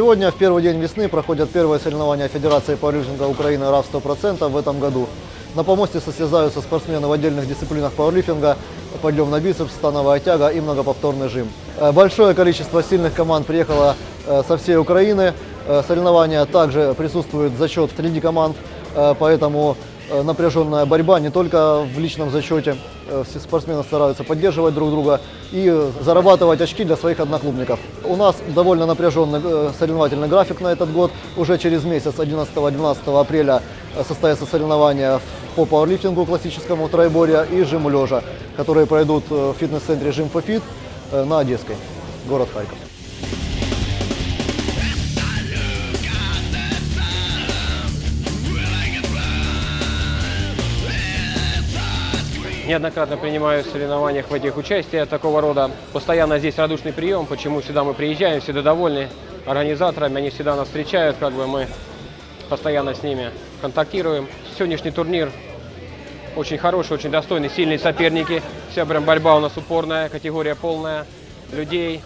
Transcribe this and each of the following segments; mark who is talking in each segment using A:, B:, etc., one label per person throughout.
A: Сегодня, в первый день весны, проходят первые соревнования Федерации пауэрлифтинга Украины РАФ 100% в этом году. На помосте состязаются спортсмены в отдельных дисциплинах пауэрлифтинга, подъем на бицепс, становая тяга и многоповторный жим. Э, Большое количество сильных команд приехало э, со всей Украины. Э, Соревнования также присутствует зачет среди команд, поэтому напряженная борьба не только в личном зачете. Э, Все спортсмены стараются поддерживать друг друга и э, зарабатывать очки для своих одноклубников. У нас довольно напряженный э, соревновательный график на этот год. Уже через месяц, 11-12 апреля, э, состоятся соревнования по пауэрлифтингу классическому тройборья и жиму лежа, которые пройдут э, в фитнес-центре Жим э, на Одесской, город Харьков.
B: Неоднократно принимаю в соревнованиях в этих участия такого рода. Постоянно здесь радушный прием, почему сюда мы приезжаем, всегда довольны организаторами, они всегда нас встречают, как бы мы постоянно с ними контактируем. Сегодняшний турнир очень хороший, очень достойный, сильные соперники. Вся прям борьба у нас упорная, категория полная людей,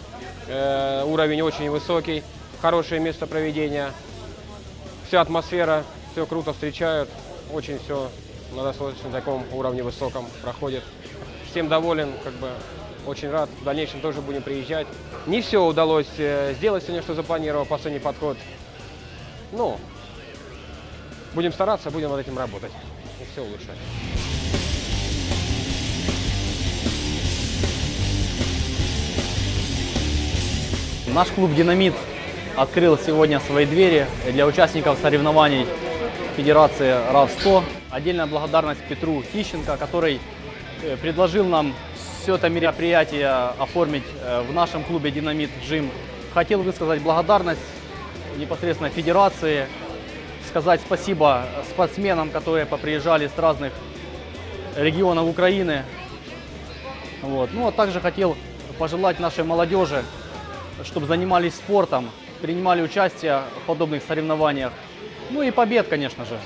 B: э, уровень очень высокий, хорошее место проведения, вся атмосфера, все круто встречают, очень все на достаточно таком уровне высоком проходит. Всем доволен, как бы очень рад. В дальнейшем тоже будем приезжать. Не все удалось э, сделать сегодня, что запланировал, последний подход. Ну, будем стараться, будем над этим работать и все улучшать.
C: Наш клуб «Динамит» открыл сегодня свои двери для участников соревнований Федерации РАВ-100. Отдельная благодарность Петру Тищенко, который э, предложил нам все это мероприятие оформить э, в нашем клубе «Динамит Джим». Хотел высказать благодарность непосредственно Федерации, сказать спасибо спортсменам, которые поприезжали с разных регионов Украины. Вот. Ну, а также хотел пожелать нашей молодежи, чтобы занимались спортом, принимали участие в подобных соревнованиях. Ну и побед, конечно же.